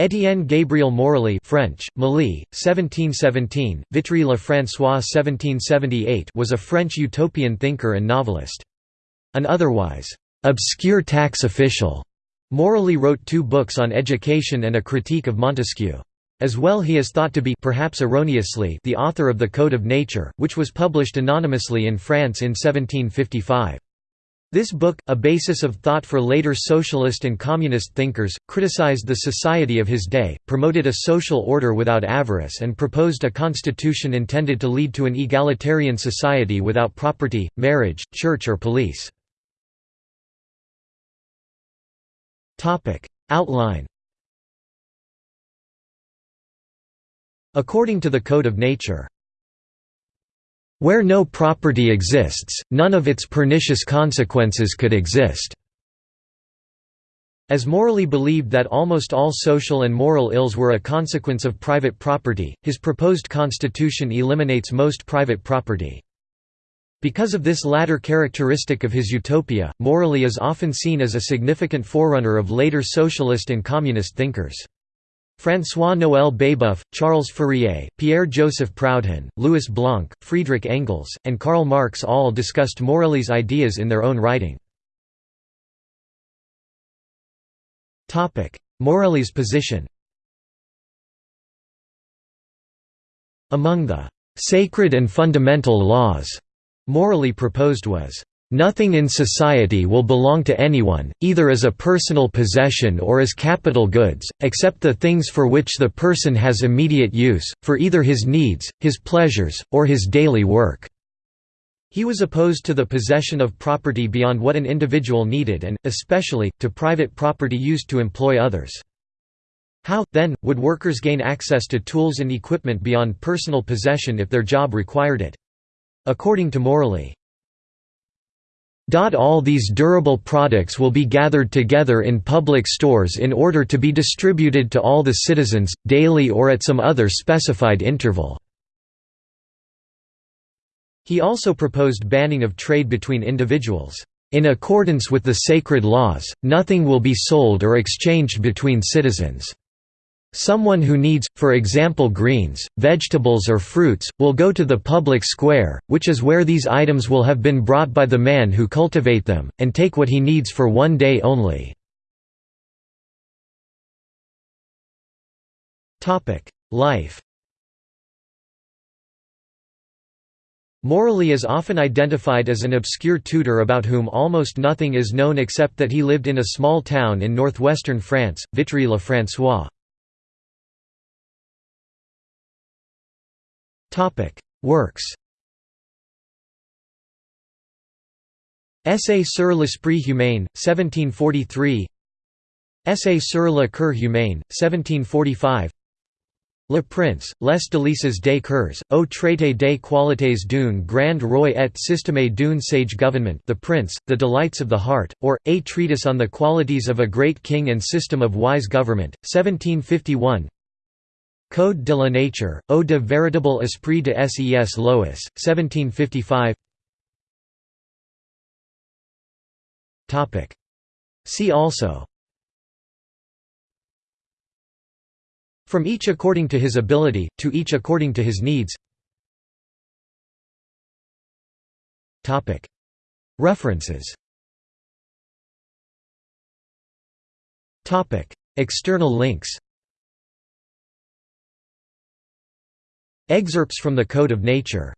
Étienne Gabriel Morelly French, Mali, 1717, Vitry Le François 1778 was a French utopian thinker and novelist. An otherwise obscure tax official, Morelly wrote two books on education and a critique of Montesquieu. As well he is thought to be perhaps erroneously the author of The Code of Nature, which was published anonymously in France in 1755. This book, a basis of thought for later socialist and communist thinkers, criticized the society of his day, promoted a social order without avarice and proposed a constitution intended to lead to an egalitarian society without property, marriage, church or police. Outline According to the Code of Nature where no property exists, none of its pernicious consequences could exist. As Morelly believed that almost all social and moral ills were a consequence of private property, his proposed constitution eliminates most private property. Because of this latter characteristic of his utopia, Morelly is often seen as a significant forerunner of later socialist and communist thinkers. François-Noël Babeuf, Charles Fourier, Pierre-Joseph Proudhon, Louis Blanc, Friedrich Engels, and Karl Marx all discussed Morelly's ideas in their own writing. Morelly's position Among the «sacred and fundamental laws» Morelly proposed was Nothing in society will belong to anyone, either as a personal possession or as capital goods, except the things for which the person has immediate use, for either his needs, his pleasures, or his daily work." He was opposed to the possession of property beyond what an individual needed and, especially, to private property used to employ others. How, then, would workers gain access to tools and equipment beyond personal possession if their job required it? According to Morelly, all these durable products will be gathered together in public stores in order to be distributed to all the citizens, daily or at some other specified interval. He also proposed banning of trade between individuals. In accordance with the sacred laws, nothing will be sold or exchanged between citizens. Someone who needs, for example greens, vegetables or fruits, will go to the public square, which is where these items will have been brought by the man who cultivate them, and take what he needs for one day only. Life Morelly is often identified as an obscure tutor about whom almost nothing is known except that he lived in a small town in northwestern France, Vitry-le-François. Works Essai sur l'esprit humain, 1743 Essai sur le cœur humain, 1745 Le Prince, les délices des cœurs, au traité des qualités d'un grand roi et système d'une sage government The Prince, The Delights of the Heart, or, A Treatise on the Qualities of a Great King and System of Wise Government, 1751 Code de la Nature, Eau de véritable esprit de ses lois, 1755 See also. From each according to his ability, to each according to his needs. References. External links Excerpts from the Code of Nature